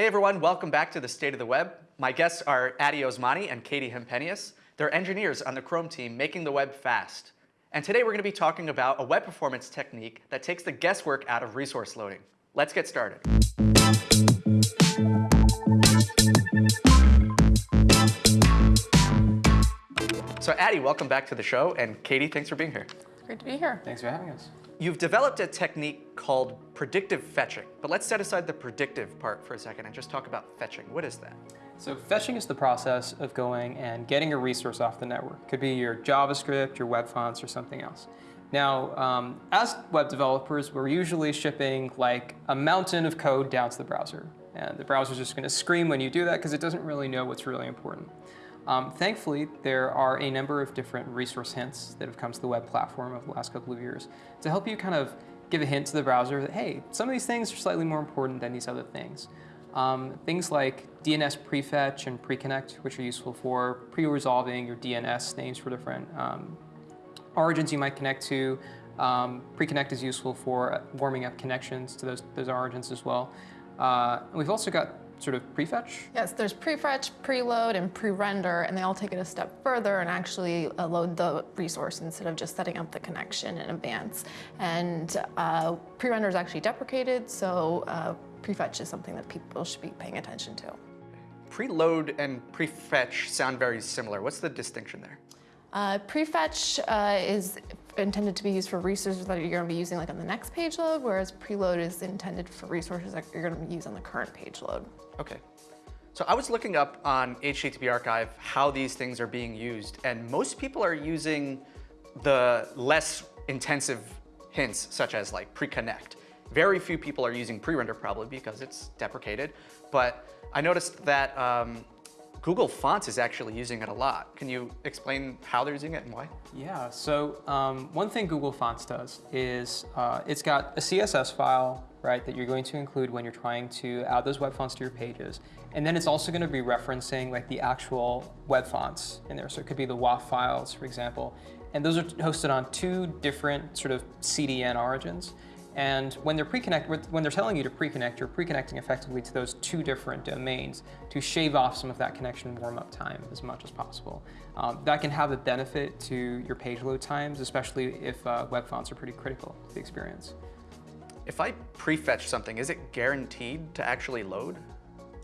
Hey everyone, welcome back to the State of the Web. My guests are Addy Osmani and Katie Hempenius. They're engineers on the Chrome team making the web fast. And today we're going to be talking about a web performance technique that takes the guesswork out of resource loading. Let's get started. So Addy, welcome back to the show, and Katie, thanks for being here. Great to be here. Thanks for having us. You've developed a technique called predictive fetching, but let's set aside the predictive part for a second and just talk about fetching. What is that? So fetching is the process of going and getting a resource off the network. Could be your JavaScript, your web fonts, or something else. Now, um, as web developers, we're usually shipping like a mountain of code down to the browser. And the browser's just going to scream when you do that because it doesn't really know what's really important. Um, thankfully, there are a number of different resource hints that have come to the web platform over the last couple of years to help you kind of give a hint to the browser that, hey, some of these things are slightly more important than these other things. Um, things like DNS prefetch and preconnect, which are useful for pre-resolving your DNS names for different um, origins you might connect to. Um, preconnect is useful for warming up connections to those, those origins as well. Uh, we've also got sort of prefetch? Yes, there's prefetch, preload, and pre-render, and they all take it a step further and actually uh, load the resource instead of just setting up the connection in advance. And uh, pre-render is actually deprecated, so uh, prefetch is something that people should be paying attention to. Preload and prefetch sound very similar. What's the distinction there? Uh, prefetch uh, is intended to be used for resources that you're going to be using like on the next page load, whereas preload is intended for resources that you're going to use on the current page load. Okay. So I was looking up on HTTP Archive how these things are being used, and most people are using the less intensive hints, such as like pre-connect. Very few people are using pre-render probably because it's deprecated, but I noticed that um, Google Fonts is actually using it a lot. Can you explain how they're using it and why? Yeah, so um, one thing Google Fonts does is uh, it's got a CSS file, right, that you're going to include when you're trying to add those web fonts to your pages. And then it's also going to be referencing like the actual web fonts in there. So it could be the WOFF files, for example. And those are hosted on two different sort of CDN origins. And when they're pre-connect, when they're telling you to pre-connect, you're pre-connecting effectively to those two different domains to shave off some of that connection warm-up time as much as possible. Um, that can have a benefit to your page load times, especially if uh, web fonts are pretty critical to the experience. If I prefetch something, is it guaranteed to actually load?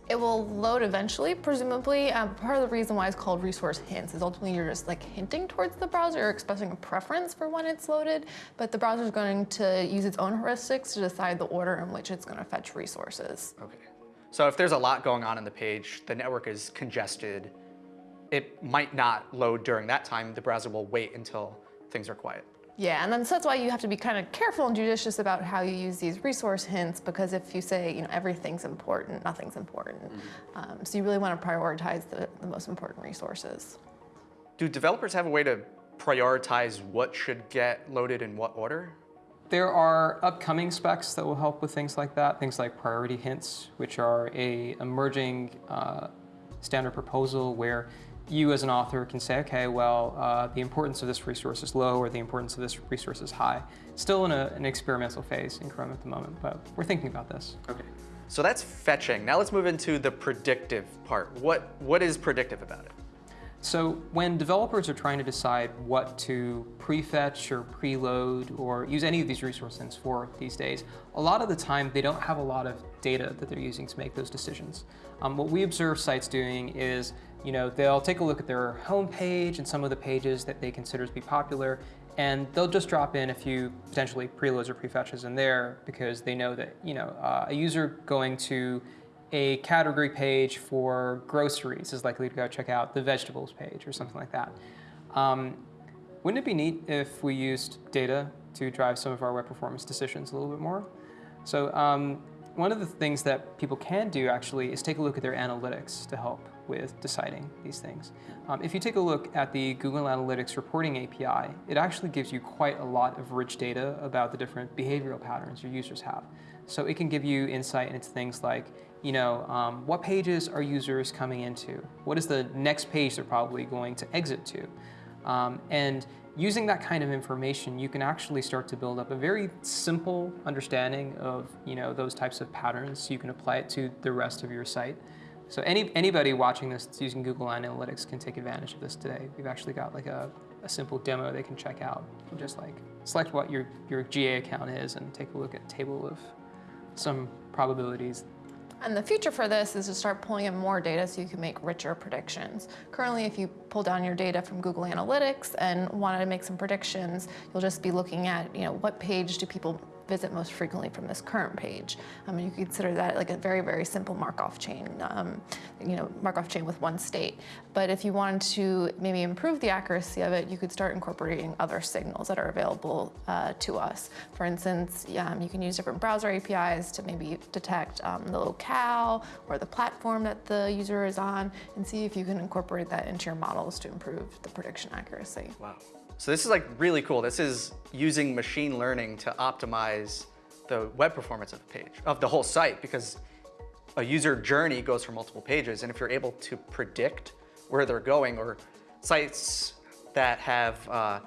It will load eventually, presumably. Um, part of the reason why it's called resource hints is ultimately you're just like hinting towards the browser, you're expressing a preference for when it's loaded, but the browser is going to use its own heuristics to decide the order in which it's going to fetch resources. Okay. So if there's a lot going on in the page, the network is congested, it might not load during that time. The browser will wait until things are quiet. Yeah, and then so that's why you have to be kind of careful and judicious about how you use these resource hints because if you say, you know, everything's important, nothing's important. Mm -hmm. um, so you really want to prioritize the, the most important resources. Do developers have a way to prioritize what should get loaded in what order? There are upcoming specs that will help with things like that, things like priority hints, which are a emerging uh, standard proposal where you as an author can say, okay, well, uh, the importance of this resource is low or the importance of this resource is high. Still in a, an experimental phase in Chrome at the moment, but we're thinking about this. Okay. So that's fetching. Now let's move into the predictive part. What, what is predictive about it? So when developers are trying to decide what to prefetch or preload or use any of these resources for these days, a lot of the time they don't have a lot of data that they're using to make those decisions. Um, what we observe sites doing is, you know, they'll take a look at their home page and some of the pages that they consider to be popular, and they'll just drop in a few potentially preloads or prefetches in there because they know that, you know, uh, a user going to a category page for groceries is likely to go check out the vegetables page or something like that. Um, wouldn't it be neat if we used data to drive some of our web performance decisions a little bit more? So um, one of the things that people can do actually is take a look at their analytics to help with deciding these things. Um, if you take a look at the Google Analytics reporting API, it actually gives you quite a lot of rich data about the different behavioral patterns your users have. So it can give you insight into things like, you know, um, what pages are users coming into? What is the next page they're probably going to exit to? Um, and using that kind of information, you can actually start to build up a very simple understanding of you know those types of patterns. So You can apply it to the rest of your site. So any, anybody watching this that's using Google Analytics can take advantage of this today. We've actually got like a, a simple demo they can check out. Just like select what your, your GA account is and take a look at a table of some probabilities and the future for this is to start pulling in more data so you can make richer predictions. Currently, if you pull down your data from Google Analytics and wanted to make some predictions, you'll just be looking at, you know, what page do people visit most frequently from this current page. Um, you consider that like a very, very simple Markov chain, um, you know, Markov chain with one state. But if you wanted to maybe improve the accuracy of it, you could start incorporating other signals that are available uh, to us. For instance, um, you can use different browser APIs to maybe detect um, the locale or the platform that the user is on and see if you can incorporate that into your models to improve the prediction accuracy. Wow. So this is like really cool. This is using machine learning to optimize the web performance of the page, of the whole site, because a user journey goes for multiple pages. And if you're able to predict where they're going or sites that have uh,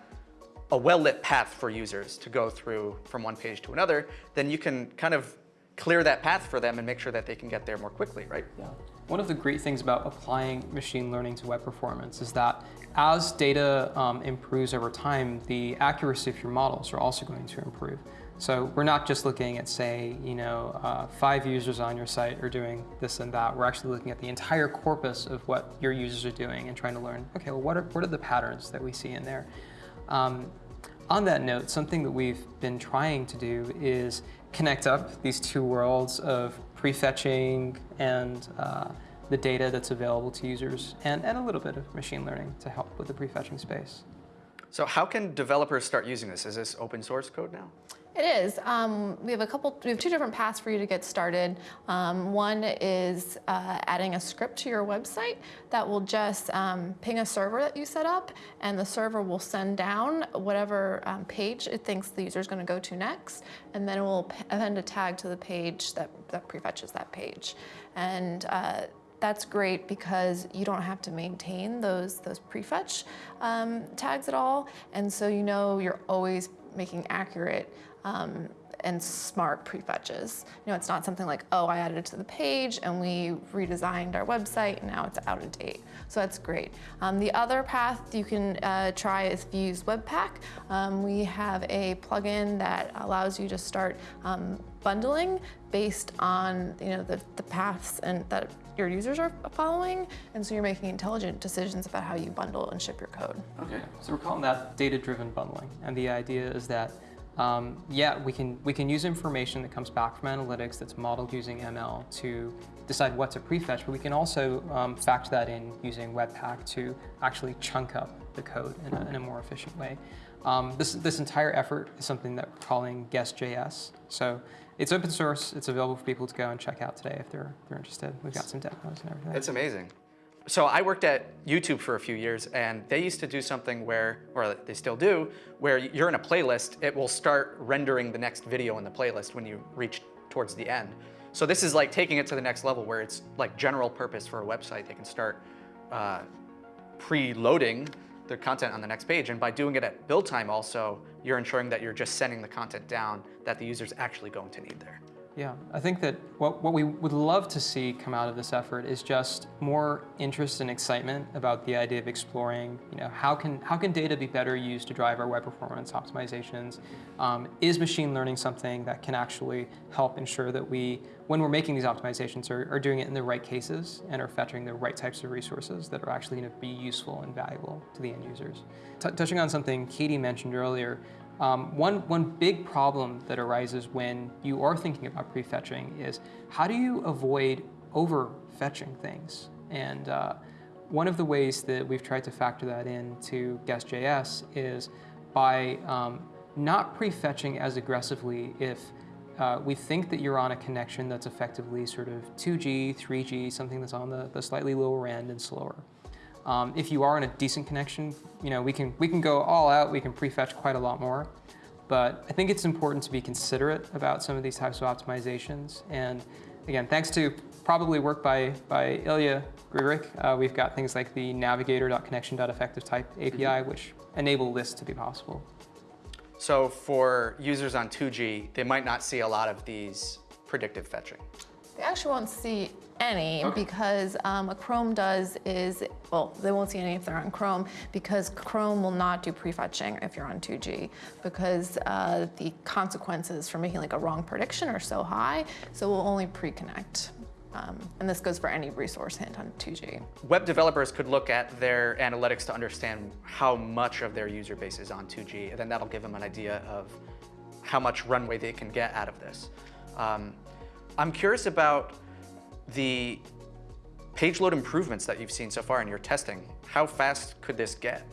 a well-lit path for users to go through from one page to another, then you can kind of clear that path for them and make sure that they can get there more quickly, right? Yeah. One of the great things about applying machine learning to web performance is that as data um, improves over time, the accuracy of your models are also going to improve. So we're not just looking at, say, you know, uh, five users on your site are doing this and that. We're actually looking at the entire corpus of what your users are doing and trying to learn, okay, well, what are, what are the patterns that we see in there? Um, on that note, something that we've been trying to do is connect up these two worlds of prefetching and uh, the data that's available to users and, and a little bit of machine learning to help with the prefetching space. So how can developers start using this? Is this open source code now? It is. Um, we have a couple. We have two different paths for you to get started. Um, one is uh, adding a script to your website that will just um, ping a server that you set up, and the server will send down whatever um, page it thinks the user is going to go to next, and then it will append a tag to the page that that prefetches that page, and. Uh, that's great because you don't have to maintain those those prefetch um, tags at all, and so you know you're always making accurate um, and smart prefetches. You know, it's not something like, oh, I added it to the page and we redesigned our website and now it's out of date. So that's great. Um, the other path you can uh, try is Vuse Webpack. Um, we have a plugin that allows you to start um, bundling based on you know the, the paths and that your users are following, and so you're making intelligent decisions about how you bundle and ship your code. Okay, so we're calling that data-driven bundling, and the idea is that um, yeah, we can, we can use information that comes back from analytics that's modeled using ML to decide what to prefetch, but we can also um, factor that in using Webpack to actually chunk up the code in a, in a more efficient way. Um, this, this entire effort is something that we're calling Guess.js. So it's open source. It's available for people to go and check out today if they're, they're interested. We've got some demos and everything. It's amazing. So I worked at YouTube for a few years and they used to do something where, or they still do, where you're in a playlist, it will start rendering the next video in the playlist when you reach towards the end. So this is like taking it to the next level where it's like general purpose for a website. They can start uh, preloading the content on the next page. And by doing it at build time also, you're ensuring that you're just sending the content down that the user's actually going to need there. Yeah, I think that what, what we would love to see come out of this effort is just more interest and excitement about the idea of exploring, you know, how can, how can data be better used to drive our web performance optimizations? Um, is machine learning something that can actually help ensure that we, when we're making these optimizations, are, are doing it in the right cases and are fetching the right types of resources that are actually going to be useful and valuable to the end users? T touching on something Katie mentioned earlier, um, one, one big problem that arises when you are thinking about prefetching is how do you avoid over-fetching things? And uh, one of the ways that we've tried to factor that into Guess.js is by um, not prefetching as aggressively if uh, we think that you're on a connection that's effectively sort of 2G, 3G, something that's on the, the slightly lower end and slower. Um, if you are in a decent connection, you know, we can, we can go all out, we can prefetch quite a lot more. But I think it's important to be considerate about some of these types of optimizations. And again, thanks to probably work by, by Ilya Grigorik, uh, we've got things like the navigator.connection.effectivetype API, mm -hmm. which enable this to be possible. So for users on 2G, they might not see a lot of these predictive fetching. They actually won't see any because um, what Chrome does is, well, they won't see any if they're on Chrome because Chrome will not do prefetching if you're on 2G because uh, the consequences for making like a wrong prediction are so high, so we'll only pre-connect. Um, and this goes for any resource hint on 2G. Web developers could look at their analytics to understand how much of their user base is on 2G, and then that'll give them an idea of how much runway they can get out of this. Um, I'm curious about the page load improvements that you've seen so far in your testing. How fast could this get?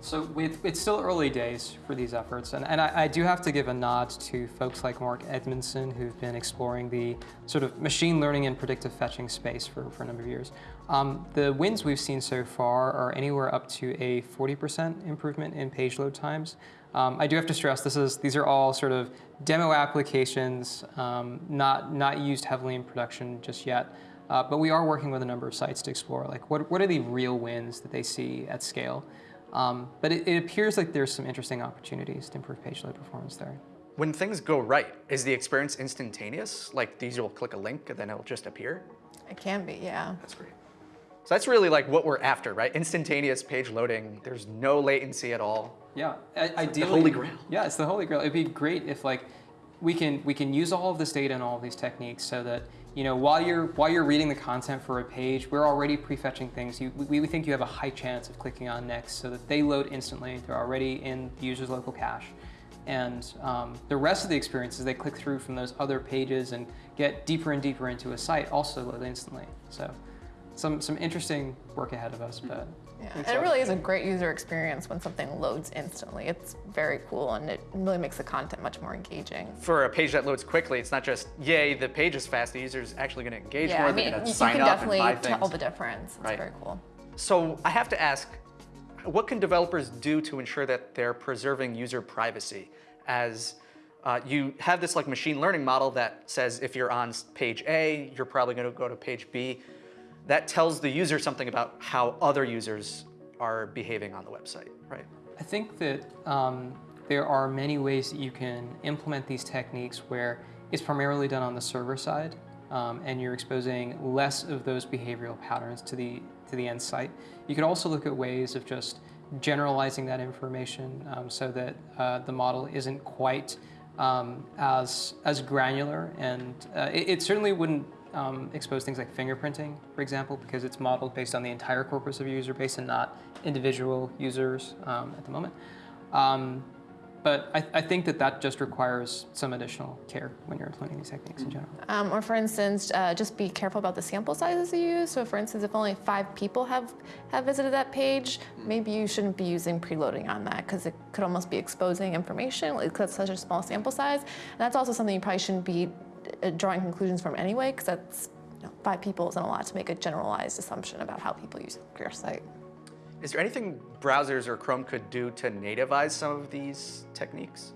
So it's still early days for these efforts, and, and I, I, do have to give a nod to folks like Mark Edmondson who've been exploring the sort of machine learning and predictive fetching space for, for a number of years. Um, the wins we've seen so far are anywhere up to a 40% improvement in page load times. Um, I do have to stress this is these are all sort of demo applications, um, not, not used heavily in production just yet. Uh, but we are working with a number of sites to explore like what, what are the real wins that they see at scale. Um, but it, it, appears like there's some interesting opportunities to improve page load performance there. When things go right, is the experience instantaneous? Like these will click a link and then it'll just appear? It can be, yeah. That's great. So that's really like what we're after, right? Instantaneous page loading. There's no latency at all. Yeah, ideally. the holy grail. Yeah, it's the holy grail. It'd be great if like we can we can use all of this data and all of these techniques so that you know while you're while you're reading the content for a page, we're already prefetching things. You, we, we think you have a high chance of clicking on next, so that they load instantly. They're already in the user's local cache. And um, the rest of the experience as they click through from those other pages and get deeper and deeper into a site also load instantly. So some, some interesting work ahead of us, but yeah, and it really is a great user experience when something loads instantly. It's very cool and it really makes the content much more engaging. For a page that loads quickly, it's not just, yay, the page is fast, the user's actually going to engage yeah, more, I mean, they're going to sign up and buy things. you can definitely tell the difference. It's right. very cool. So I have to ask, what can developers do to ensure that they're preserving user privacy as uh, you have this like machine learning model that says if you're on page A, you're probably going to go to page B. That tells the user something about how other users are behaving on the website, right? I think that um, there are many ways that you can implement these techniques where it's primarily done on the server side um, and you're exposing less of those behavioral patterns to the, to the end site. You could also look at ways of just generalizing that information um, so that uh, the model isn't quite um, as, as granular and uh, it, it certainly wouldn't um, expose things like fingerprinting, for example, because it's modeled based on the entire corpus of your user base and not individual users um, at the moment. Um, but I, I, think that that just requires some additional care when you're implementing these techniques in general. Um, or for instance, uh, just be careful about the sample sizes you use. So for instance, if only five people have, have visited that page, maybe you shouldn't be using preloading on that because it could almost be exposing information because it's such a small sample size. And that's also something you probably shouldn't be drawing conclusions from anyway, because that's you know, five people isn't a lot to make a generalized assumption about how people use your site. Is there anything browsers or Chrome could do to nativize some of these techniques?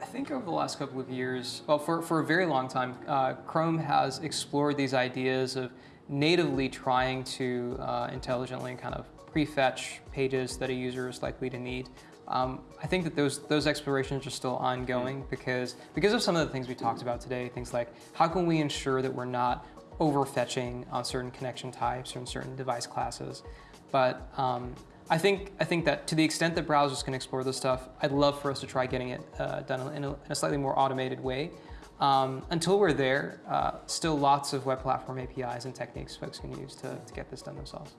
I think over the last couple of years, well, for, for a very long time, uh, Chrome has explored these ideas of natively trying to uh, intelligently kind of prefetch pages that a user is likely to need. Um, I think that those those explorations are still ongoing because because of some of the things we talked about today. Things like how can we ensure that we're not overfetching on certain connection types or in certain device classes. But um, I think I think that to the extent that browsers can explore this stuff, I'd love for us to try getting it uh, done in a, in a, slightly more automated way. Um, until we're there, uh, still lots of web platform APIs and techniques folks can use to, to get this done themselves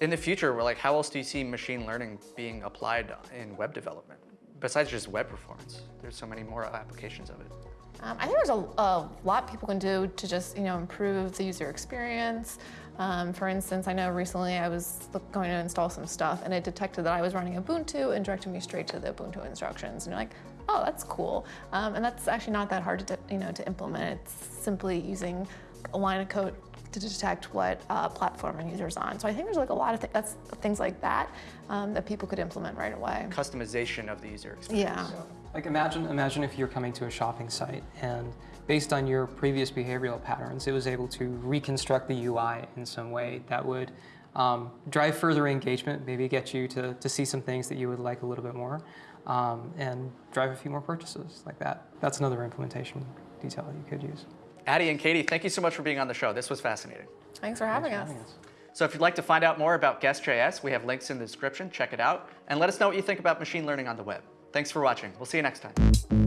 in the future, we're like, how else do you see machine learning being applied in web development? Besides just web performance, there's so many more applications of it. Um, I think there's a, a, lot people can do to just you know improve the user experience. Um, for instance, I know recently I was going to install some stuff and it detected that I was running Ubuntu and directed me straight to the Ubuntu instructions. And you're like, oh, that's cool. Um, and that's actually not that hard to you know to implement. It's simply using a line of code to detect what uh, platform a user's on. So I think there's like a lot of th that's things like that um, that people could implement right away. Customization of the user experience. Yeah. So, like imagine, imagine if you're coming to a shopping site and based on your previous behavioral patterns, it was able to reconstruct the UI in some way that would um, drive further engagement, maybe get you to, to see some things that you would like a little bit more, um, and drive a few more purchases like that. That's another implementation detail that you could use. Addy and Katie, thank you so much for being on the show. This was fascinating. Thanks for having us. Having us. So if you'd like to find out more about Guess.js, we have links in the description. Check it out. And let us know what you think about machine learning on the web. Thanks for watching. We'll see you next time.